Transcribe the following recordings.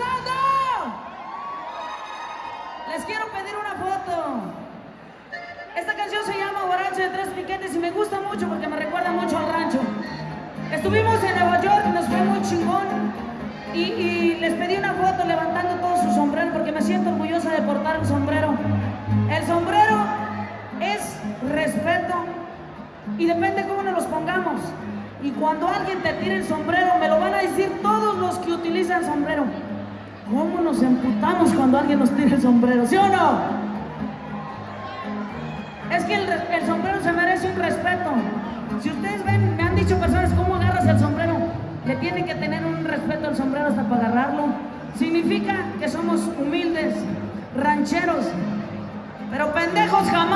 pasando? Les quiero pedir una foto. Esta canción se llama Borracho de Tres Piquetes y me gusta mucho porque me recuerda mucho al rancho. Estuvimos en Nueva York, nos fue muy chingón y, y les pedí una foto levantando todo su sombrero porque me siento orgullosa de portar el sombrero. El sombrero es respeto y depende cómo nos los pongamos. Y cuando alguien te tire el sombrero, me lo van a decir todos los que utilizan sombrero. ¿Cómo nos emputamos cuando alguien nos tira el sombrero? ¿Sí o no? Es que el, sombrero se merece un respeto. Si ustedes ven, me han dicho personas cómo agarras el sombrero. Le tiene que tener un respeto al sombrero hasta para agarrarlo. Significa que somos humildes, rancheros. Pero pendejos jamás,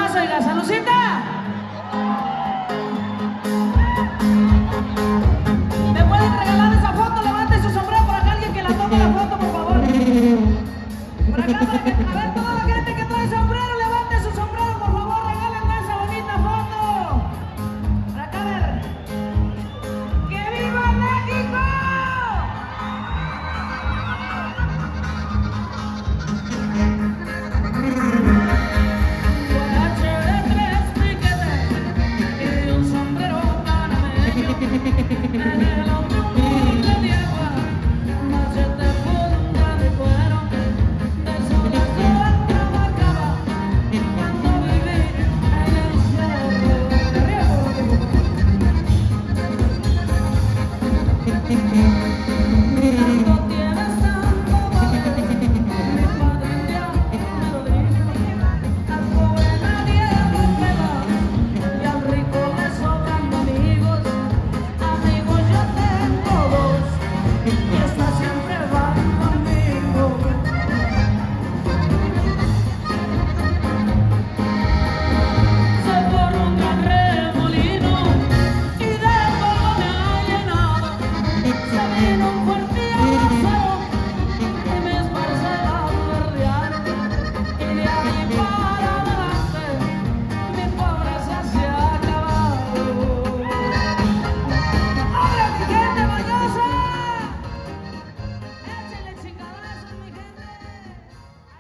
Por acá, para que, a ver, toda la gente que trae sombrero, levante su sombrero, por favor, regálenme esa bonita foto. ¡Que viva México! De